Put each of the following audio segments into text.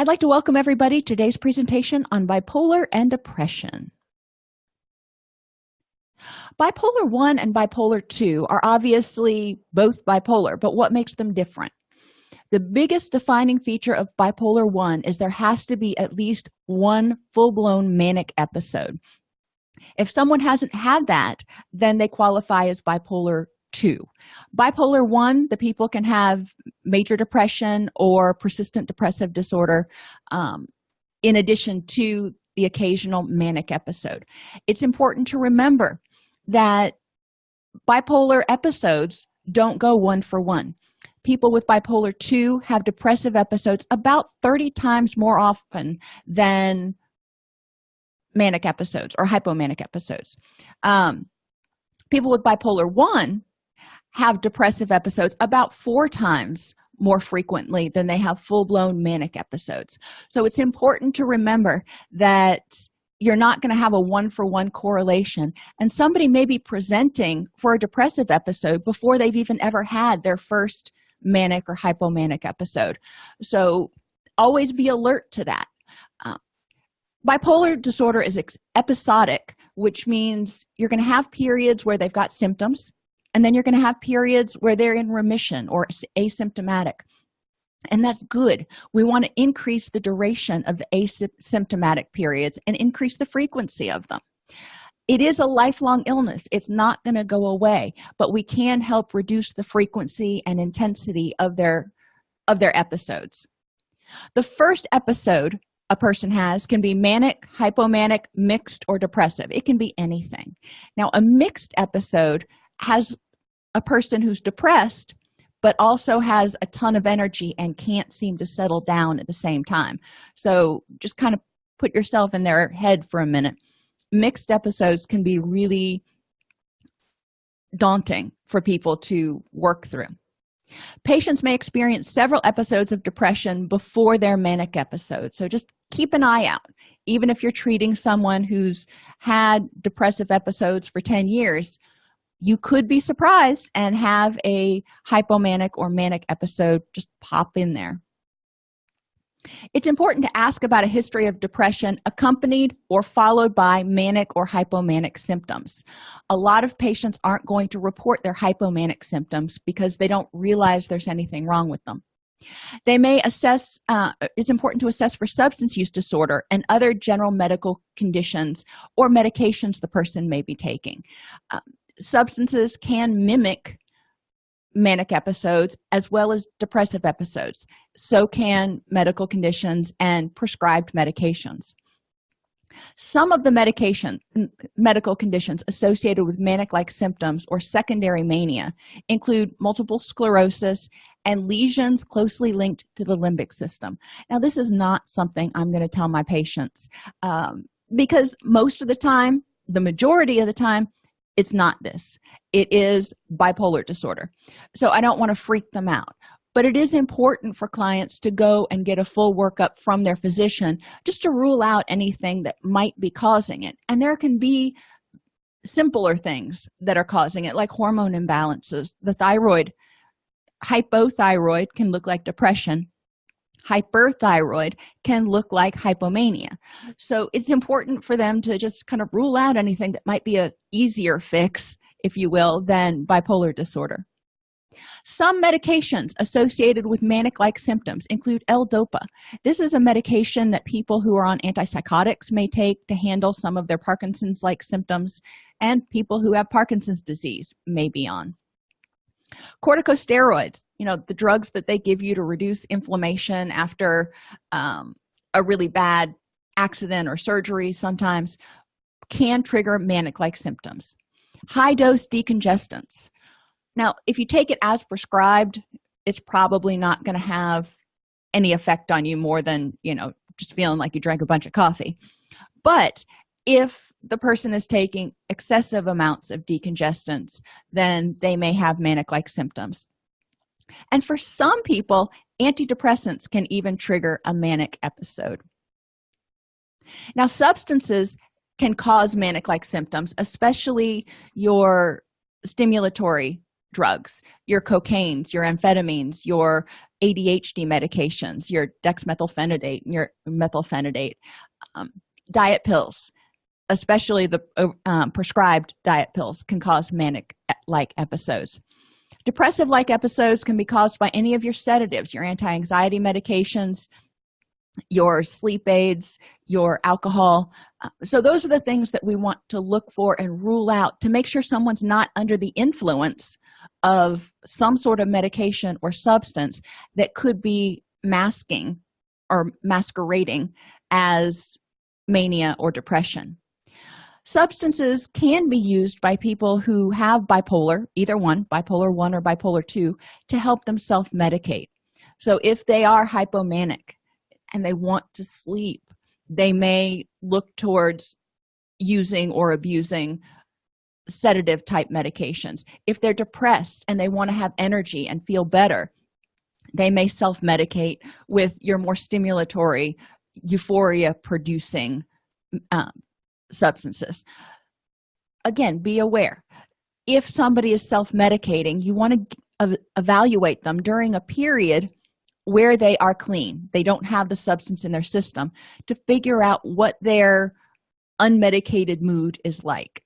I'd like to welcome everybody to today's presentation on bipolar and depression. Bipolar 1 and bipolar 2 are obviously both bipolar, but what makes them different? The biggest defining feature of bipolar 1 is there has to be at least one full-blown manic episode. If someone hasn't had that, then they qualify as bipolar 2 bipolar 1 the people can have major depression or persistent depressive disorder um, in addition to the occasional manic episode. It's important to remember that bipolar episodes don't go one for one. People with bipolar 2 have depressive episodes about 30 times more often than manic episodes or hypomanic episodes. Um, people with bipolar 1 have depressive episodes about four times more frequently than they have full-blown manic episodes. So it's important to remember that you're not going to have a one-for-one -one correlation and somebody may be presenting for a depressive episode before they've even ever had their first manic or hypomanic episode. So always be alert to that. Uh, bipolar disorder is episodic which means you're going to have periods where they've got symptoms and then you're going to have periods where they're in remission or asymptomatic. And that's good. We want to increase the duration of the asymptomatic periods and increase the frequency of them. It is a lifelong illness. It's not going to go away but we can help reduce the frequency and intensity of their of their episodes. The first episode a person has can be manic hypomanic mixed or depressive. It can be anything. Now a mixed episode has a person who's depressed but also has a ton of energy and can't seem to settle down at the same time. So just kind of put yourself in their head for a minute. Mixed episodes can be really daunting for people to work through. Patients may experience several episodes of depression before their manic episode so just keep an eye out. Even if you're treating someone who's had depressive episodes for 10 years you could be surprised and have a hypomanic or manic episode just pop in there. It's important to ask about a history of depression accompanied or followed by manic or hypomanic symptoms. A lot of patients aren't going to report their hypomanic symptoms because they don't realize there's anything wrong with them. They may assess uh, it's important to assess for substance use disorder and other general medical conditions or medications the person may be taking. Um, substances can mimic manic episodes as well as depressive episodes. So can medical conditions and prescribed medications. Some of the medication medical conditions associated with manic-like symptoms or secondary mania include multiple sclerosis and lesions closely linked to the limbic system. Now this is not something i'm going to tell my patients um, because most of the time the majority of the time it's not this. It is bipolar disorder. So i don't want to freak them out. But it is important for clients to go and get a full workup from their physician just to rule out anything that might be causing it. And there can be simpler things that are causing it like hormone imbalances. The thyroid hypothyroid can look like depression hyperthyroid can look like hypomania. So it's important for them to just kind of rule out anything that might be a easier fix if you will than bipolar disorder. Some medications associated with manic-like symptoms include l-dopa. This is a medication that people who are on antipsychotics may take to handle some of their parkinson's-like symptoms and people who have parkinson's disease may be on corticosteroids you know the drugs that they give you to reduce inflammation after um, a really bad accident or surgery sometimes can trigger manic-like symptoms. High dose decongestants. Now if you take it as prescribed it's probably not going to have any effect on you more than you know just feeling like you drank a bunch of coffee. But if the person is taking excessive amounts of decongestants then they may have manic-like symptoms. And for some people antidepressants can even trigger a manic episode. Now substances can cause manic-like symptoms especially your stimulatory drugs your cocaines your amphetamines your adhd medications your dexmethylphenidate your methylphenidate um, diet pills especially the um, prescribed diet pills can cause manic like episodes. Depressive like episodes can be caused by any of your sedatives your anti-anxiety medications your sleep aids your alcohol. Uh, so those are the things that we want to look for and rule out to make sure someone's not under the influence of some sort of medication or substance that could be masking or masquerading as mania or depression substances can be used by people who have bipolar either one bipolar 1 or bipolar 2 to help them self-medicate. So if they are hypomanic and they want to sleep they may look towards using or abusing sedative type medications. If they're depressed and they want to have energy and feel better they may self-medicate with your more stimulatory euphoria producing um, substances. Again be aware if somebody is self-medicating you want to evaluate them during a period where they are clean. They don't have the substance in their system to figure out what their unmedicated mood is like.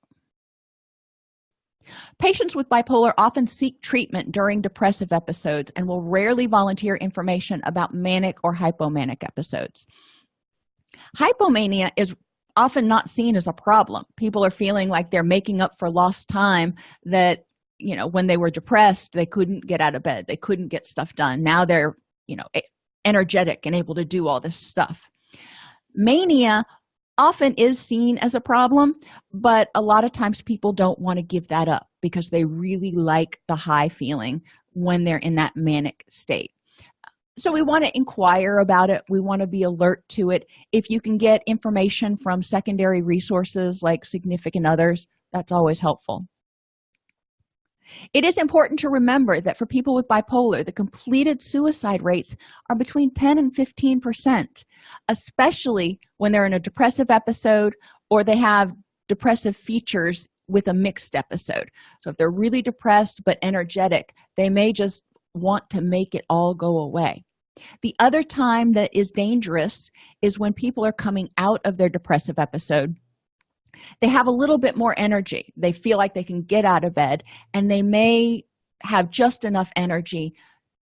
Patients with bipolar often seek treatment during depressive episodes and will rarely volunteer information about manic or hypomanic episodes. Hypomania is often not seen as a problem. People are feeling like they're making up for lost time that you know when they were depressed they couldn't get out of bed. They couldn't get stuff done. Now they're you know energetic and able to do all this stuff. Mania often is seen as a problem but a lot of times people don't want to give that up because they really like the high feeling when they're in that manic state so we want to inquire about it. We want to be alert to it. If you can get information from secondary resources like significant others that's always helpful. It is important to remember that for people with bipolar the completed suicide rates are between 10 and 15 percent especially when they're in a depressive episode or they have depressive features with a mixed episode. So if they're really depressed but energetic they may just want to make it all go away. The other time that is dangerous is when people are coming out of their depressive episode. They have a little bit more energy. They feel like they can get out of bed and they may have just enough energy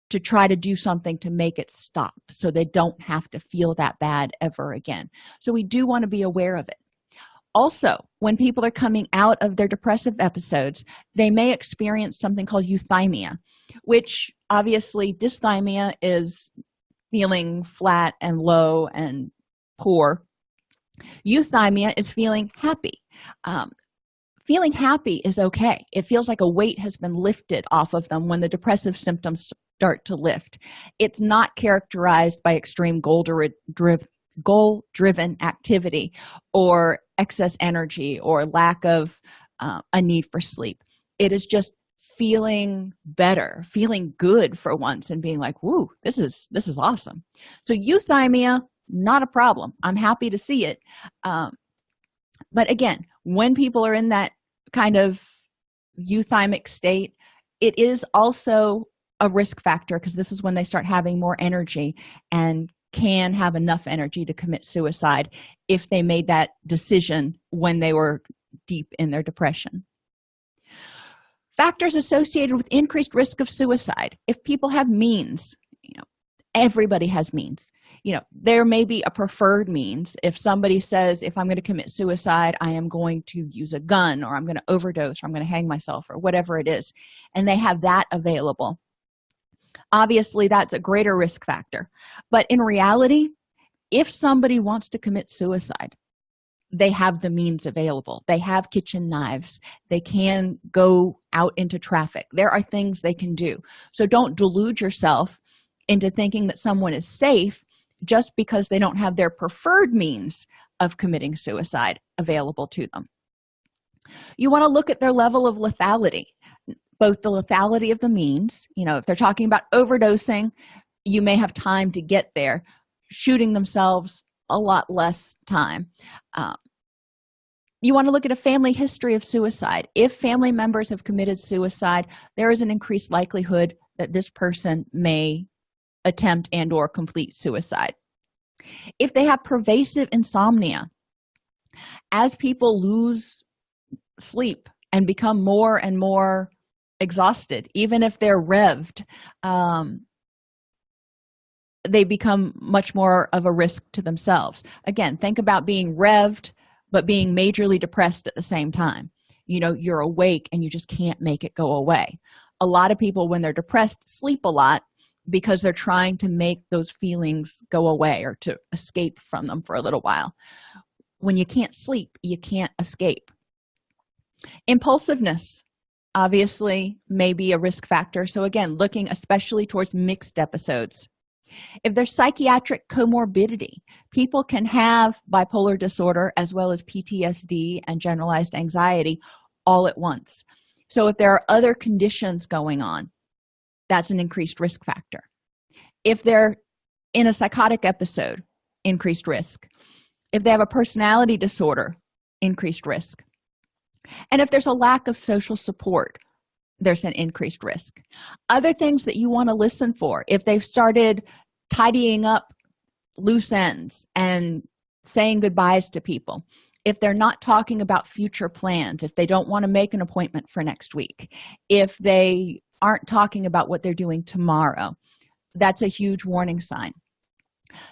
to try to do something to make it stop so they don't have to feel that bad ever again. So we do want to be aware of it also when people are coming out of their depressive episodes they may experience something called euthymia which obviously dysthymia is feeling flat and low and poor. Euthymia is feeling happy. Um, feeling happy is okay. It feels like a weight has been lifted off of them when the depressive symptoms start to lift. It's not characterized by extreme goal driven goal driven activity or excess energy or lack of uh, a need for sleep. It is just feeling better feeling good for once and being like whoo this is this is awesome. So euthymia not a problem. I'm happy to see it. Um, but again when people are in that kind of euthymic state it is also a risk factor because this is when they start having more energy and can have enough energy to commit suicide if they made that decision when they were deep in their depression. Factors associated with increased risk of suicide. If people have means you know everybody has means. You know there may be a preferred means. If somebody says if i'm going to commit suicide i am going to use a gun or i'm going to overdose or i'm going to hang myself or whatever it is and they have that available obviously that's a greater risk factor. But in reality if somebody wants to commit suicide they have the means available. They have kitchen knives. They can go out into traffic. There are things they can do. So don't delude yourself into thinking that someone is safe just because they don't have their preferred means of committing suicide available to them. You want to look at their level of lethality both the lethality of the means you know if they're talking about overdosing you may have time to get there shooting themselves a lot less time. Um, you want to look at a family history of suicide. If family members have committed suicide there is an increased likelihood that this person may attempt and or complete suicide. If they have pervasive insomnia as people lose sleep and become more and more exhausted even if they're revved um, they become much more of a risk to themselves. Again think about being revved but being majorly depressed at the same time. You know you're awake and you just can't make it go away. A lot of people when they're depressed sleep a lot because they're trying to make those feelings go away or to escape from them for a little while. When you can't sleep you can't escape. Impulsiveness obviously may be a risk factor. So again looking especially towards mixed episodes. If there's psychiatric comorbidity people can have bipolar disorder as well as ptsd and generalized anxiety all at once. So if there are other conditions going on that's an increased risk factor. If they're in a psychotic episode increased risk. If they have a personality disorder increased risk and if there's a lack of social support there's an increased risk. Other things that you want to listen for if they've started tidying up loose ends and saying goodbyes to people if they're not talking about future plans if they don't want to make an appointment for next week if they aren't talking about what they're doing tomorrow that's a huge warning sign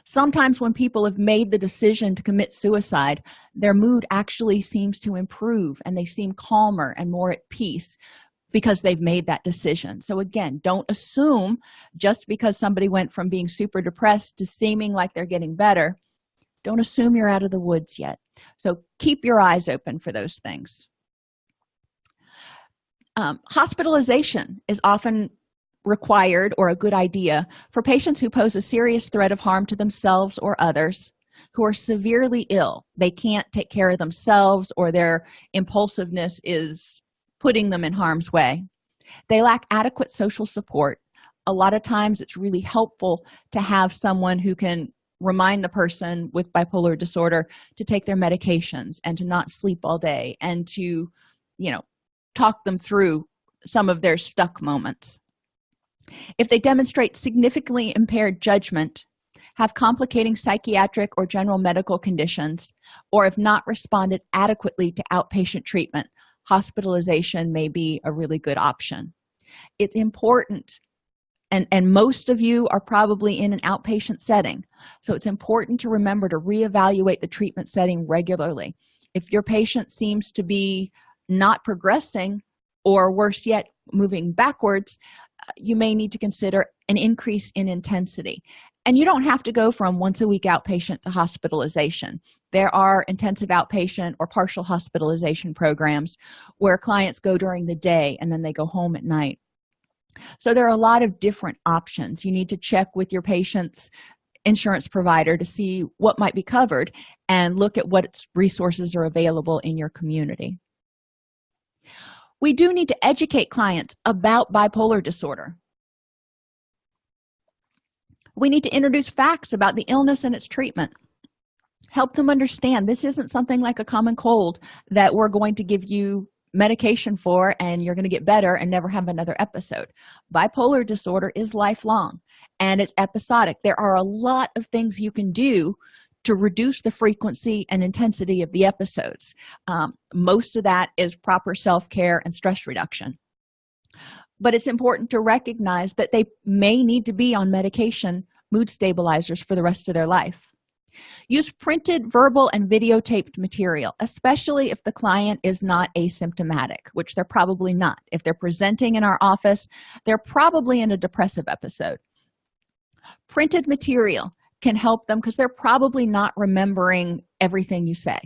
sometimes when people have made the decision to commit suicide their mood actually seems to improve and they seem calmer and more at peace because they've made that decision. So again don't assume just because somebody went from being super depressed to seeming like they're getting better don't assume you're out of the woods yet. So keep your eyes open for those things. Um, hospitalization is often required or a good idea for patients who pose a serious threat of harm to themselves or others who are severely ill. They can't take care of themselves or their impulsiveness is putting them in harm's way. They lack adequate social support. A lot of times it's really helpful to have someone who can remind the person with bipolar disorder to take their medications and to not sleep all day and to you know talk them through some of their stuck moments if they demonstrate significantly impaired judgment have complicating psychiatric or general medical conditions or have not responded adequately to outpatient treatment hospitalization may be a really good option. It's important and and most of you are probably in an outpatient setting so it's important to remember to reevaluate the treatment setting regularly. If your patient seems to be not progressing or worse yet moving backwards you may need to consider an increase in intensity. And you don't have to go from once a week outpatient to hospitalization. There are intensive outpatient or partial hospitalization programs where clients go during the day and then they go home at night. So there are a lot of different options. You need to check with your patient's insurance provider to see what might be covered and look at what resources are available in your community we do need to educate clients about bipolar disorder. We need to introduce facts about the illness and its treatment. Help them understand this isn't something like a common cold that we're going to give you medication for and you're going to get better and never have another episode. Bipolar disorder is lifelong and it's episodic. There are a lot of things you can do to reduce the frequency and intensity of the episodes. Um, most of that is proper self-care and stress reduction. But it's important to recognize that they may need to be on medication mood stabilizers for the rest of their life. Use printed verbal and videotaped material especially if the client is not asymptomatic which they're probably not. If they're presenting in our office they're probably in a depressive episode. Printed material can help them because they're probably not remembering everything you say.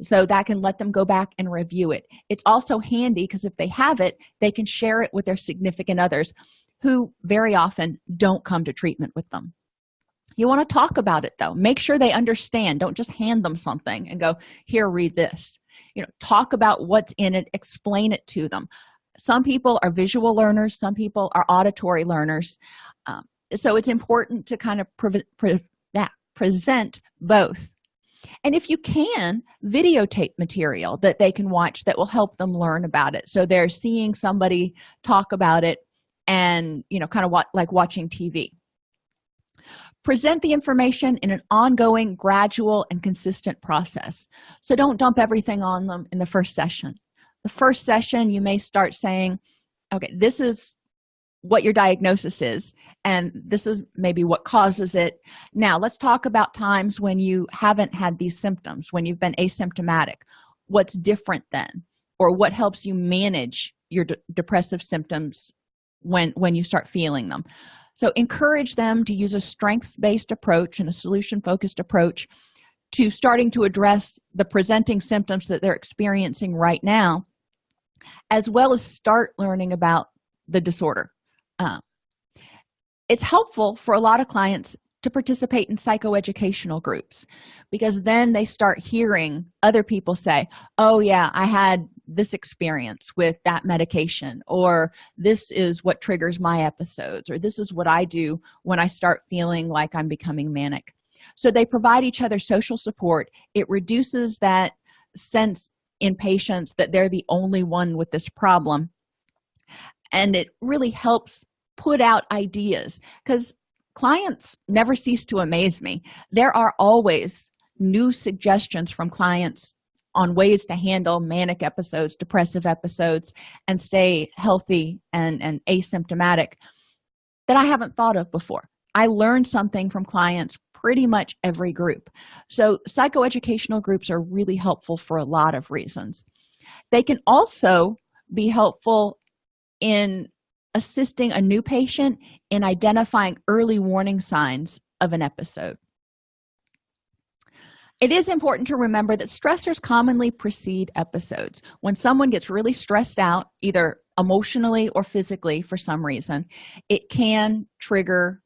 So that can let them go back and review it. It's also handy because if they have it they can share it with their significant others who very often don't come to treatment with them. You want to talk about it though. Make sure they understand. Don't just hand them something and go here read this. You know talk about what's in it. Explain it to them. Some people are visual learners. Some people are auditory learners. Um, so it's important to kind of pre pre yeah, present both. And if you can videotape material that they can watch that will help them learn about it. So they're seeing somebody talk about it and you know kind of what like watching tv present the information in an ongoing gradual and consistent process. So don't dump everything on them in the first session. The first session you may start saying okay this is what your diagnosis is and this is maybe what causes it. Now let's talk about times when you haven't had these symptoms when you've been asymptomatic. What's different then? Or what helps you manage your de depressive symptoms when when you start feeling them? So encourage them to use a strengths-based approach and a solution-focused approach to starting to address the presenting symptoms that they're experiencing right now as well as start learning about the disorder uh, it's helpful for a lot of clients to participate in psychoeducational groups because then they start hearing other people say oh yeah i had this experience with that medication or this is what triggers my episodes or this is what i do when i start feeling like i'm becoming manic. So they provide each other social support. It reduces that sense in patients that they're the only one with this problem. And it really helps put out ideas because clients never cease to amaze me. There are always new suggestions from clients on ways to handle manic episodes depressive episodes and stay healthy and and asymptomatic that i haven't thought of before. I learned something from clients pretty much every group. So psychoeducational groups are really helpful for a lot of reasons. They can also be helpful in assisting a new patient in identifying early warning signs of an episode. It is important to remember that stressors commonly precede episodes. When someone gets really stressed out either emotionally or physically for some reason it can trigger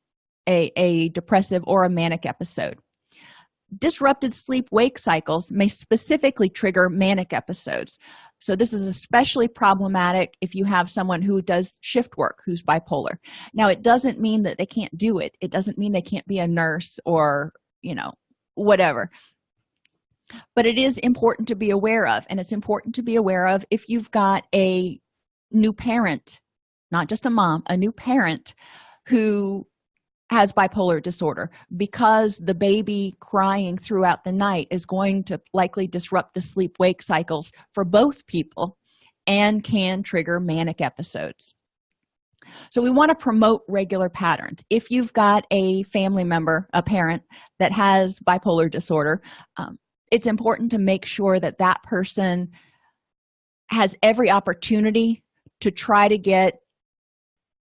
a, a depressive or a manic episode disrupted sleep-wake cycles may specifically trigger manic episodes. So this is especially problematic if you have someone who does shift work who's bipolar. Now it doesn't mean that they can't do it. It doesn't mean they can't be a nurse or you know whatever. But it is important to be aware of and it's important to be aware of if you've got a new parent not just a mom a new parent who has bipolar disorder. Because the baby crying throughout the night is going to likely disrupt the sleep wake cycles for both people and can trigger manic episodes. So we want to promote regular patterns. If you've got a family member a parent that has bipolar disorder um, it's important to make sure that that person has every opportunity to try to get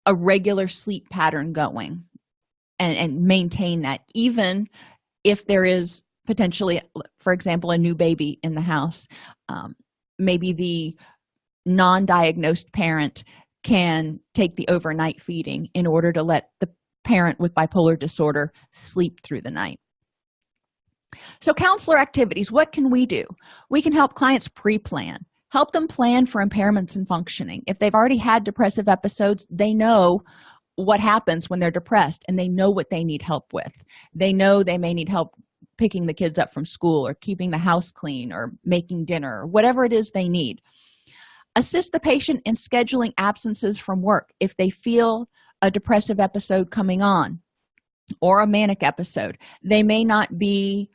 a regular sleep pattern going and, and maintain that even if there is potentially for example a new baby in the house um, maybe the non-diagnosed parent can take the overnight feeding in order to let the parent with bipolar disorder sleep through the night. So counselor activities what can we do? We can help clients pre-plan help them plan for impairments and functioning. If they've already had depressive episodes they know what happens when they're depressed and they know what they need help with. They know they may need help picking the kids up from school or keeping the house clean or making dinner or whatever it is they need. Assist the patient in scheduling absences from work if they feel a depressive episode coming on or a manic episode. They may not be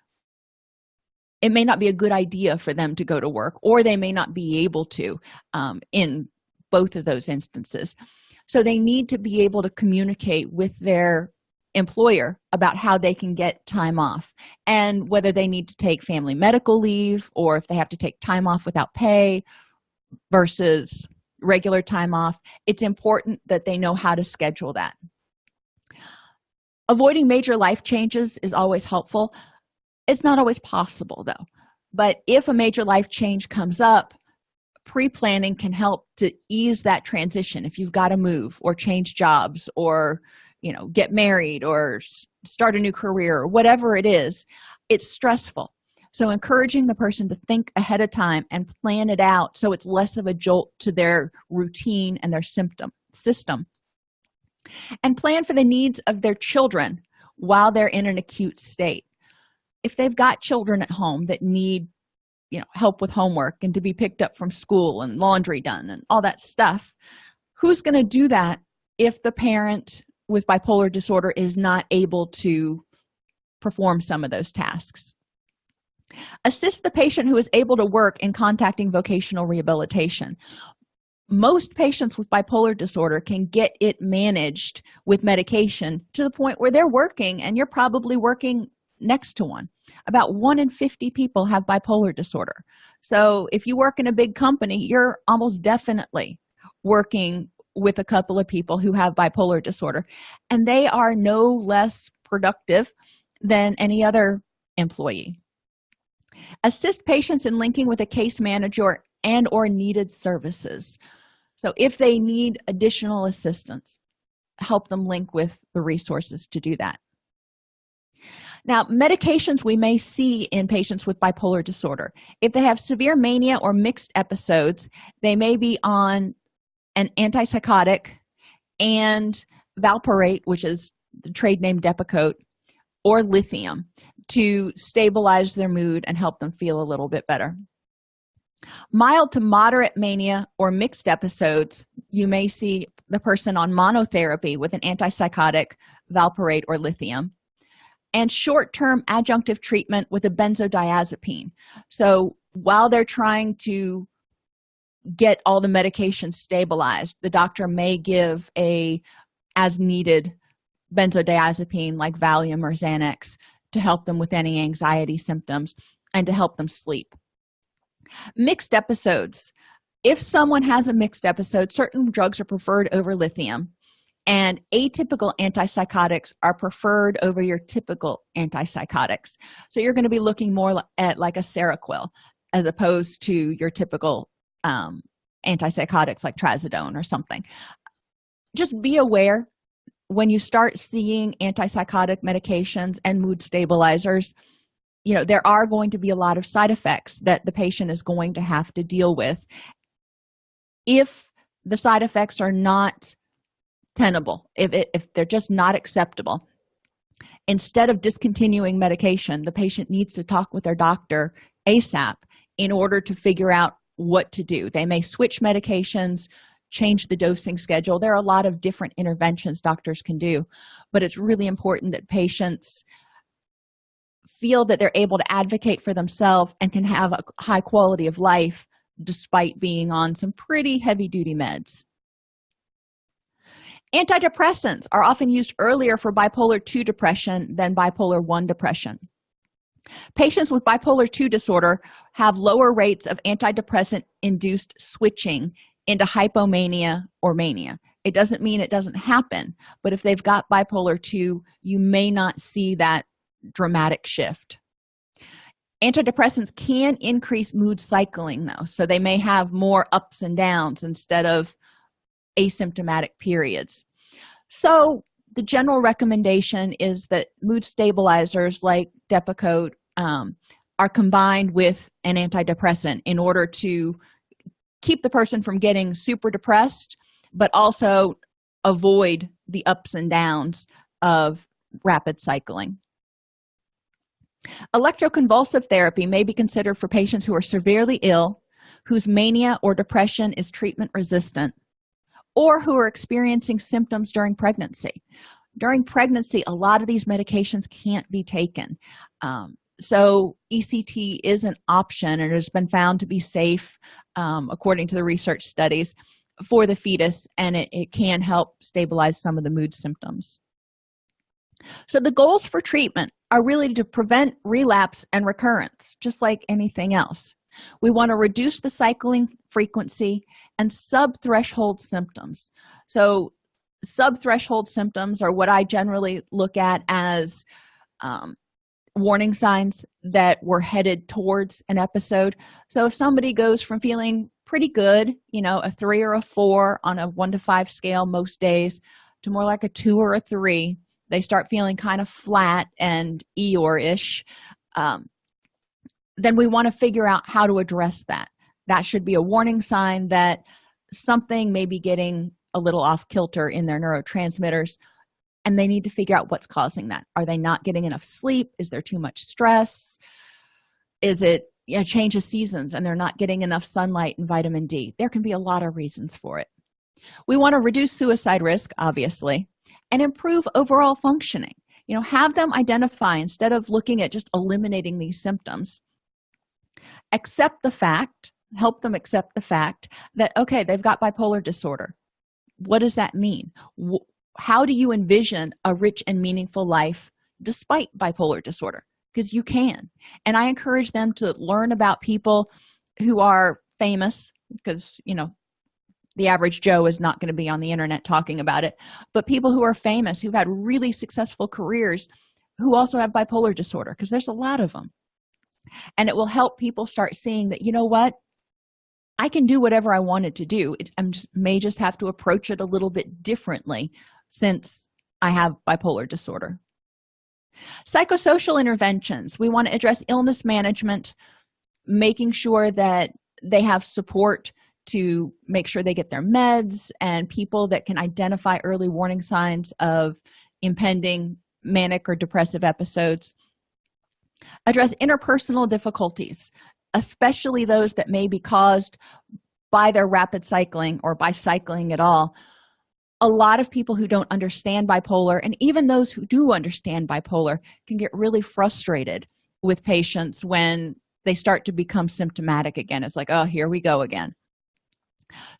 it may not be a good idea for them to go to work or they may not be able to um, in both of those instances so they need to be able to communicate with their employer about how they can get time off and whether they need to take family medical leave or if they have to take time off without pay versus regular time off. It's important that they know how to schedule that. Avoiding major life changes is always helpful. It's not always possible though. But if a major life change comes up pre-planning can help to ease that transition. If you've got to move or change jobs or you know get married or start a new career or whatever it is it's stressful. So encouraging the person to think ahead of time and plan it out so it's less of a jolt to their routine and their symptom system. And plan for the needs of their children while they're in an acute state. If they've got children at home that need you know help with homework and to be picked up from school and laundry done and all that stuff who's going to do that if the parent with bipolar disorder is not able to perform some of those tasks? Assist the patient who is able to work in contacting vocational rehabilitation. Most patients with bipolar disorder can get it managed with medication to the point where they're working and you're probably working next to one. About one in 50 people have bipolar disorder. So if you work in a big company you're almost definitely working with a couple of people who have bipolar disorder and they are no less productive than any other employee. Assist patients in linking with a case manager and or needed services. So if they need additional assistance help them link with the resources to do that now medications we may see in patients with bipolar disorder. If they have severe mania or mixed episodes they may be on an antipsychotic and valproate which is the trade name depakote or lithium to stabilize their mood and help them feel a little bit better. Mild to moderate mania or mixed episodes you may see the person on monotherapy with an antipsychotic valproate or lithium and short-term adjunctive treatment with a benzodiazepine. So while they're trying to get all the medication stabilized the doctor may give a as needed benzodiazepine like valium or xanax to help them with any anxiety symptoms and to help them sleep. Mixed episodes. If someone has a mixed episode certain drugs are preferred over lithium and atypical antipsychotics are preferred over your typical antipsychotics. So you're going to be looking more at like a seroquel as opposed to your typical um, antipsychotics like trazodone or something. Just be aware when you start seeing antipsychotic medications and mood stabilizers you know there are going to be a lot of side effects that the patient is going to have to deal with. If the side effects are not tenable if, it, if they're just not acceptable. Instead of discontinuing medication the patient needs to talk with their doctor asap in order to figure out what to do. They may switch medications change the dosing schedule. There are a lot of different interventions doctors can do but it's really important that patients feel that they're able to advocate for themselves and can have a high quality of life despite being on some pretty heavy-duty meds antidepressants are often used earlier for bipolar 2 depression than bipolar 1 depression. Patients with bipolar 2 disorder have lower rates of antidepressant induced switching into hypomania or mania. It doesn't mean it doesn't happen but if they've got bipolar 2 you may not see that dramatic shift. Antidepressants can increase mood cycling though so they may have more ups and downs instead of asymptomatic periods. So the general recommendation is that mood stabilizers like depakote um, are combined with an antidepressant in order to keep the person from getting super depressed but also avoid the ups and downs of rapid cycling. Electroconvulsive therapy may be considered for patients who are severely ill whose mania or depression is treatment resistant or who are experiencing symptoms during pregnancy. During pregnancy a lot of these medications can't be taken. Um, so ect is an option and has been found to be safe um, according to the research studies for the fetus and it, it can help stabilize some of the mood symptoms. So the goals for treatment are really to prevent relapse and recurrence just like anything else we want to reduce the cycling frequency and sub-threshold symptoms. So sub-threshold symptoms are what i generally look at as um, warning signs that we're headed towards an episode. So if somebody goes from feeling pretty good you know a three or a four on a one to five scale most days to more like a two or a three they start feeling kind of flat and eeyore-ish um, then we want to figure out how to address that. That should be a warning sign that something may be getting a little off kilter in their neurotransmitters and they need to figure out what's causing that. Are they not getting enough sleep? Is there too much stress? Is it you change of seasons and they're not getting enough sunlight and vitamin d? There can be a lot of reasons for it. We want to reduce suicide risk obviously and improve overall functioning. You know have them identify instead of looking at just eliminating these symptoms accept the fact help them accept the fact that okay they've got bipolar disorder. What does that mean? How do you envision a rich and meaningful life despite bipolar disorder? Because you can. And i encourage them to learn about people who are famous because you know the average joe is not going to be on the internet talking about it but people who are famous who've had really successful careers who also have bipolar disorder because there's a lot of them and it will help people start seeing that you know what? I can do whatever i wanted to do. It, i just may just have to approach it a little bit differently since i have bipolar disorder. Psychosocial interventions. We want to address illness management making sure that they have support to make sure they get their meds and people that can identify early warning signs of impending manic or depressive episodes address interpersonal difficulties especially those that may be caused by their rapid cycling or by cycling at all. A lot of people who don't understand bipolar and even those who do understand bipolar can get really frustrated with patients when they start to become symptomatic again. It's like oh here we go again.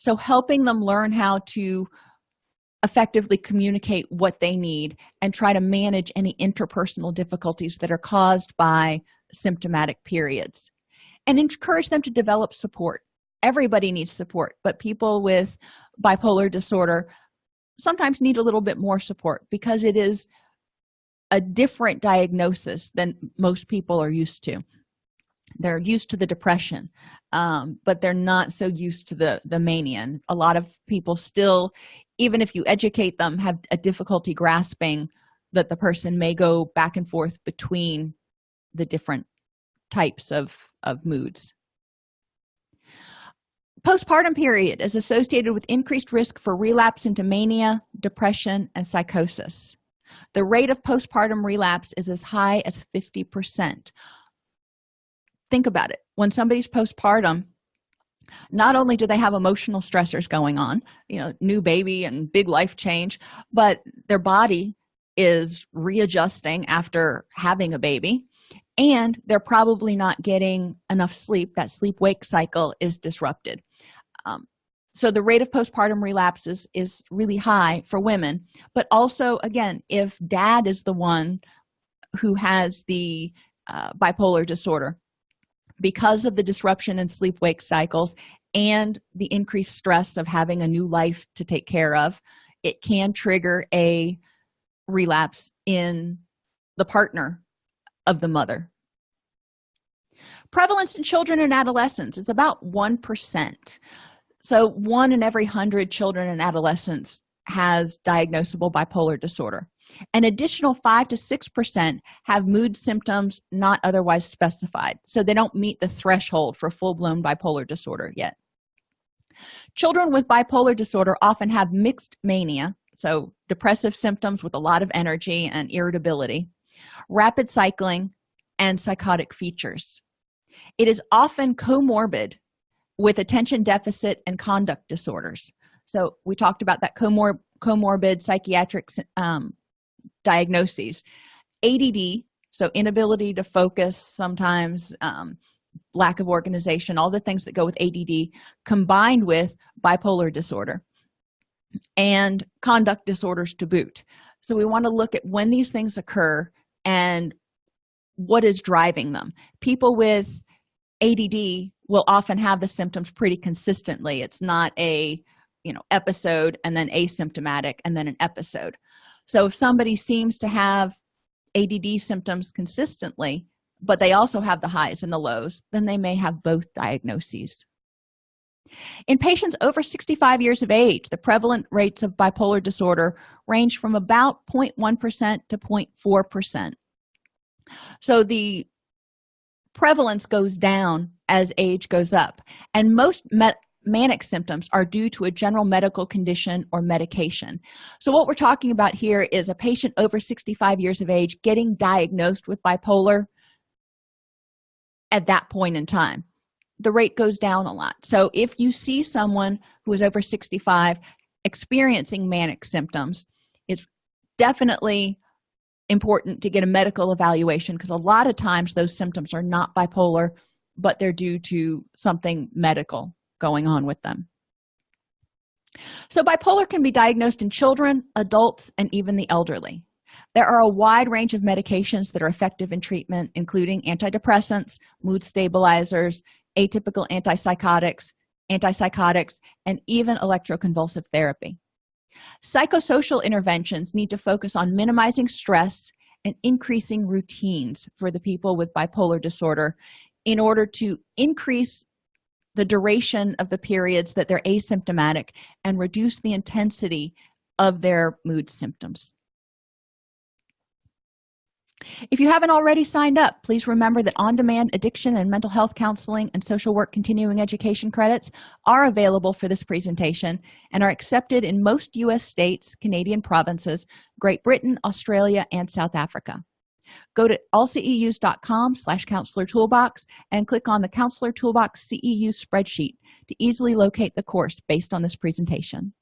So helping them learn how to effectively communicate what they need and try to manage any interpersonal difficulties that are caused by symptomatic periods. And encourage them to develop support. Everybody needs support but people with bipolar disorder sometimes need a little bit more support because it is a different diagnosis than most people are used to they're used to the depression um, but they're not so used to the the mania. And a lot of people still even if you educate them have a difficulty grasping that the person may go back and forth between the different types of of moods. Postpartum period is associated with increased risk for relapse into mania depression and psychosis. The rate of postpartum relapse is as high as 50 percent think about it. When somebody's postpartum not only do they have emotional stressors going on you know new baby and big life change but their body is readjusting after having a baby and they're probably not getting enough sleep. That sleep wake cycle is disrupted. Um, so the rate of postpartum relapses is really high for women but also again if dad is the one who has the uh, bipolar disorder because of the disruption in sleep wake cycles and the increased stress of having a new life to take care of it can trigger a relapse in the partner of the mother. Prevalence in children and adolescents is about one percent. So one in every hundred children and adolescents has diagnosable bipolar disorder an additional five to six percent have mood symptoms not otherwise specified so they don't meet the threshold for full-blown bipolar disorder yet. Children with bipolar disorder often have mixed mania so depressive symptoms with a lot of energy and irritability rapid cycling and psychotic features. It is often comorbid with attention deficit and conduct disorders. So we talked about that comor comorbid psychiatric um, diagnoses. Add so inability to focus sometimes um, lack of organization all the things that go with add combined with bipolar disorder and conduct disorders to boot. So we want to look at when these things occur and what is driving them. People with add will often have the symptoms pretty consistently. It's not a you know episode and then asymptomatic and then an episode so if somebody seems to have add symptoms consistently but they also have the highs and the lows then they may have both diagnoses. In patients over 65 years of age the prevalent rates of bipolar disorder range from about 0.1 percent to 0.4 percent. So the prevalence goes down as age goes up and most met manic symptoms are due to a general medical condition or medication. So what we're talking about here is a patient over 65 years of age getting diagnosed with bipolar at that point in time. The rate goes down a lot. So if you see someone who is over 65 experiencing manic symptoms it's definitely important to get a medical evaluation because a lot of times those symptoms are not bipolar but they're due to something medical going on with them. So bipolar can be diagnosed in children adults and even the elderly. There are a wide range of medications that are effective in treatment including antidepressants mood stabilizers atypical antipsychotics antipsychotics and even electroconvulsive therapy. Psychosocial interventions need to focus on minimizing stress and increasing routines for the people with bipolar disorder in order to increase the duration of the periods that they're asymptomatic and reduce the intensity of their mood symptoms. If you haven't already signed up please remember that on-demand addiction and mental health counseling and social work continuing education credits are available for this presentation and are accepted in most u.s states canadian provinces great britain australia and south africa go to allceus.com slash counselor toolbox and click on the counselor toolbox ceu spreadsheet to easily locate the course based on this presentation